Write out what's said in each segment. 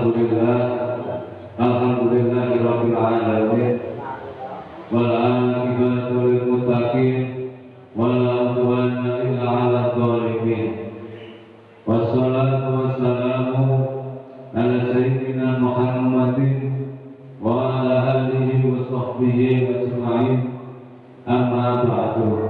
Alhamdulillah. Alhamdulillahirabbil alamin wal aqibatu lil wa ala alihi wa sahbihi ajma'in. Amma ba'du.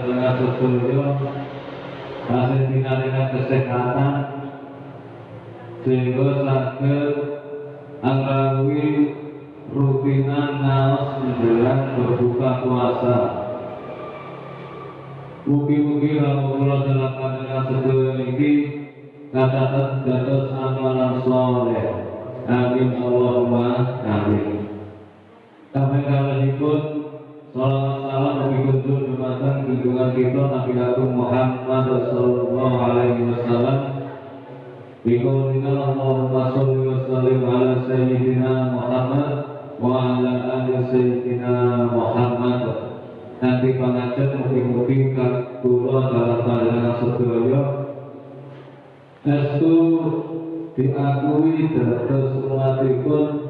dalam panjenengan sedulur hasil dengan kesehatan sehingga sakit anggawi rutinan naos menjelang berbuka puasa Mugi-mugi Rasulullah dalam pandangan sedulur ini katakan dados amalan soleh. Amin Allahumma amin. Kami kalihipun Salawat salam Nabi kuntur dumateng junjungan kita Nabi Agung Muhammad Sallallahu Alaihi Wasallam. Biqaulina Allahumma salli wa sallim ala Sayyidina Muhammad wa ala ali Sayyidina Muhammad nanti pengajar mungkin-mungkin kula dalam pandangan sedaya estu diakui dados umatipun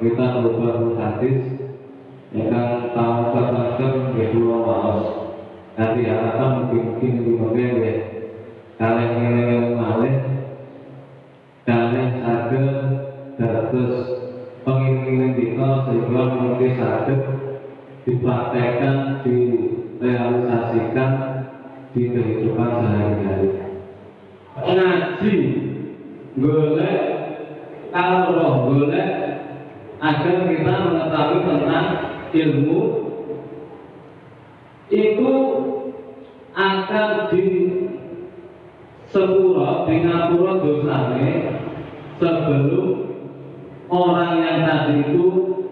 kita berubah hadis tahu katakan nggih kula maos. Nanti harapan mungkin ya. Kalian yang malih kalian saged dados pengiring kita sehingga mungkin saged dipraktekkan, direalisasikan di kehidupan sehari-hari. Ngaji, golek, kalau golek, agar kita mengetahui tentang ilmu itu akan di sepura, di ngapura dosanya sebelum orang yang tadi itu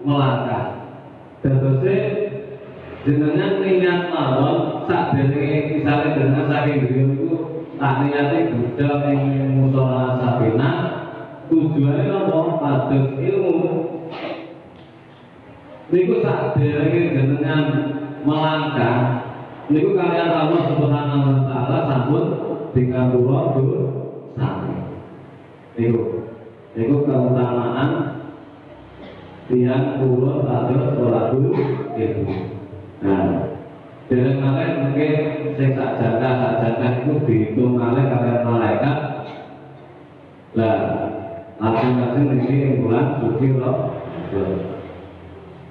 melangkah. Dadose jenengan niat mawon sak dene misale jenengan saking griya niku tak niate budal ing musala sabena tujuane napa pados ilmu niku sak derenge jenengan melangkah niku kalian Allah Subhanahu wa taala sampun dikabura sami niku niku keutamaan tiang pulau atau sekolah dulu itu. Nah, dari kalian mungkin saya tak jaga, tak jaga itu dihitung kalian kalian malaikat. Lah, masing-masing ini bulan suci loh.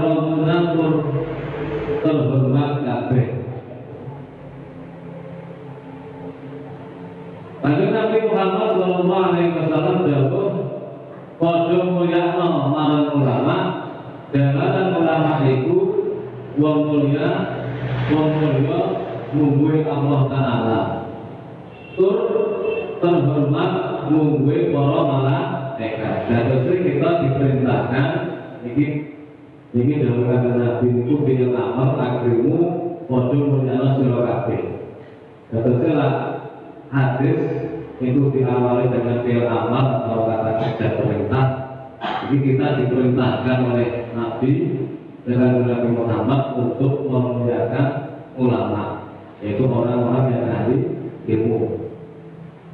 rombongan tur terhormat kabeh Lalu Nabi Muhammad Sallallahu Alaihi Wasallam jawab Padha mulyakno marang ulama Dalalan ulama itu Wong mulia Wong mulia Mungguhi Allah Ta'ala Tur terhormat Mungguhi para malaikat. Dan terus kita diperintahkan Ini Ini dalam kata Nabi itu Bila amal akrimu mulyakno surah kabeh Dan terus hadis itu diawali dengan fi'il amal atau kata kerja perintah. Jadi kita diperintahkan oleh Nabi dengan Nabi Muhammad untuk memuliakan ulama, yaitu orang-orang yang ahli ilmu.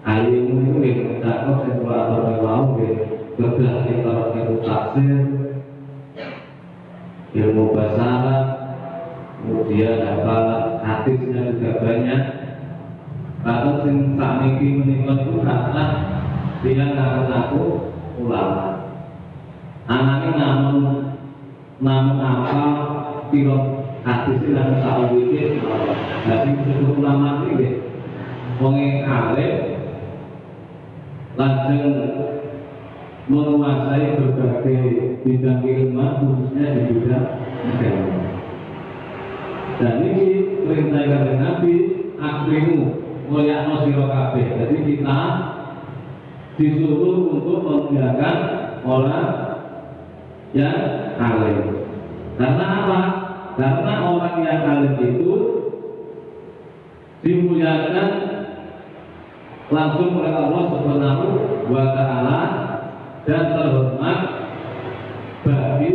Ahli ilmu itu yang mencakup sekulator yang mau, kita ilmu tafsir, ilmu bahasa kemudian apa hadisnya juga banyak. Bahkan sing sakniki menikah itu karena dia ngaku aku ulama. Anaknya namun namun apa piro hadis dan sawite jadi disebut ulama ini wong alim lajeng menguasai berbagai bidang ilmu khususnya di bidang agama. Dan ini perintah dari Nabi akrimu mulia sira. Jadi kita disuruh untuk memuliakan orang yang alim. Karena apa? Karena orang yang alim itu dimuliakan langsung oleh Allah Subhanahu wa taala dan terhormat bagi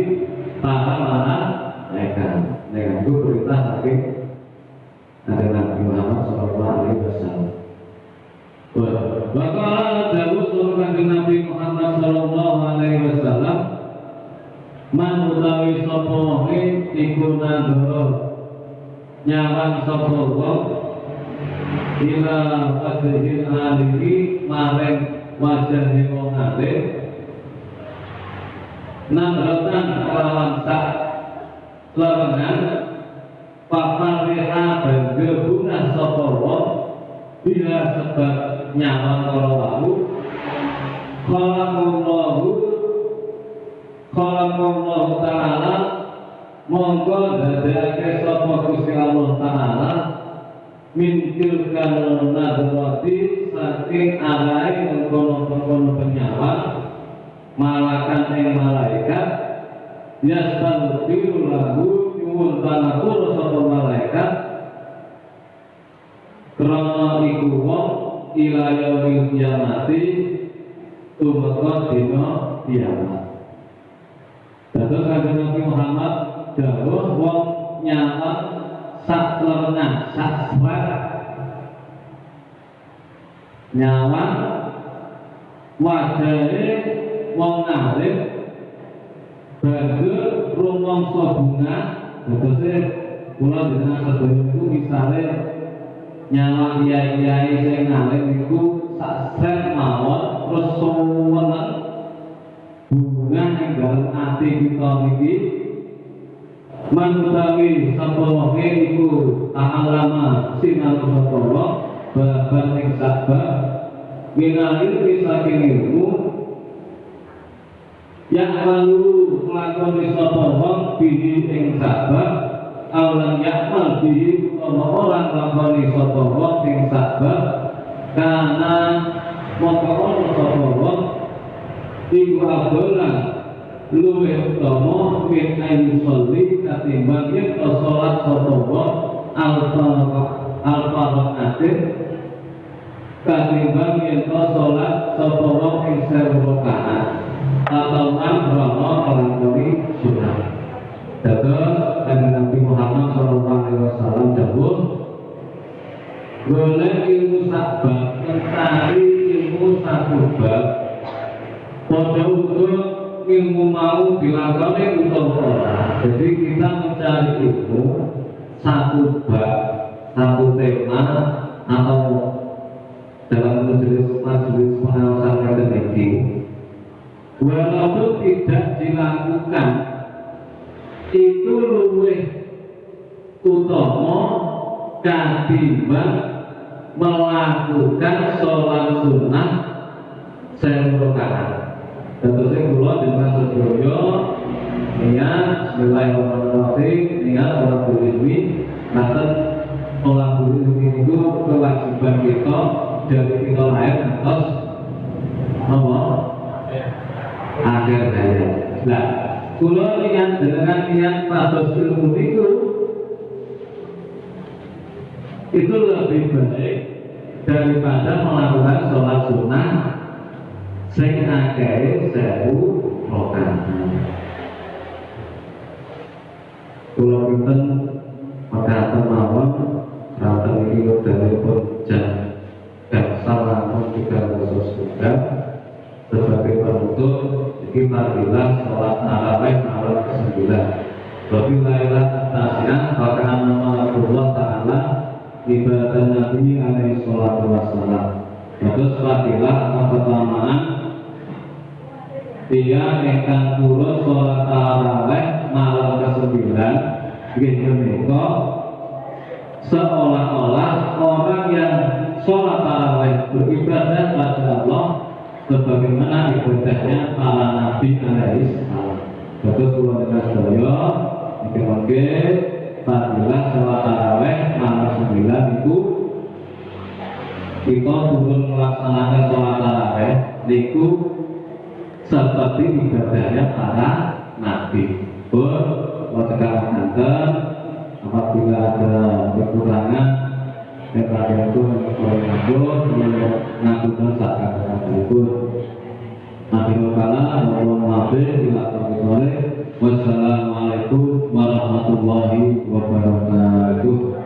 para malaikat. Dengan itu perintah saking ada Nabi Muhammad Shallallahu Alaihi Wasallam. Bakal Dawud surah Nabi Muhammad Shallallahu Alaihi Wasallam. Man utawi sapa wonge iku nandoro. Nyawan sapa wong. Ila wajhil alihi maring wajah wong alim nadratan kelawan sak lerengan Papariha dan gebunah sapa wong bila sebab nyawa para wau Khalaqallahu ta'ala Monggo dadake sapa Gusti Allah ta'ala min tilkal nadrati saking arai mengkono-mengkono penyawa malakan ing malaikat yastaghfiru lahu nyuwun panapura sapa malaikat. Krana iku wong ila yaumil kiamati tumeka dina kiamat. Dados kanjeng Nabi Muhammad dawuh wong nyawa sak lerna sak swat nyawa wajahe wong alim Bagi rumangsa bunga Tegese kula dengan sedaya itu misale nyawa kiai-kiai sing alim iku sak set mawon terus suweneng bunga ing dalem ati kita niki manutawi sapa wae iku ta'alama sinau sapa wa baban ing sabab minalil saking ilmu yang lalu sapa wong bihi ing sabab awalan yakmal bihi utawa orang sapa wong ing sabab karena sapa wong iku abolan luwih utama min ayu sholli katimbang yen to salat sapa wong al-faraqatin katimbang yen sapa wong ing sewu dilakoni untuk orang jadi kita mencari ilmu satu bab satu tema atau dalam majelis majelis pengawasan akademik walaupun tidak dilakukan itu luwih utama ketimbang melakukan sholat sunnah rakaat. Saya kula dengan sedaya niat Bismillahirrahmanirrahim niat sholat ilmi nanti sholat ilmi itu kewajiban kita dari kita lahir atas apa? akhir hayat. Nah, kula niat dengan niat pados ilmu itu itu lebih baik daripada melakukan sholat sunnah sing akeh sewu rakaat. Kula pinten mekaten mawon Raten iki wekdalipun jam jam salam tiga khusus juga sebagai penutup kita bilang sholat tarawih malam ke-9 Wafi lailah maka nama Allah Ta'ala ibadah Nabi alaihi salatu wassalam. Terus fadilah pertama dia ingkang turun sholat taraweh malam ke-9 gitu menika seolah-olah orang yang sholat taraweh beribadah pada Allah sebagaimana ibadahnya para nabi alaihi salam. Terus kula dengan sedaya oke fadilah sholat taraweh malam 9 itu. Kita turun melaksanakan sholat taraweh niku seperti ibadahnya para nabi. Pun wajah kantor apabila ada kekurangan kepada itu oleh ngabur ngaturkan saat kata itu Nabi Kala Wassalamualaikum warahmatullahi wabarakatuh Wassalamualaikum warahmatullahi wabarakatuh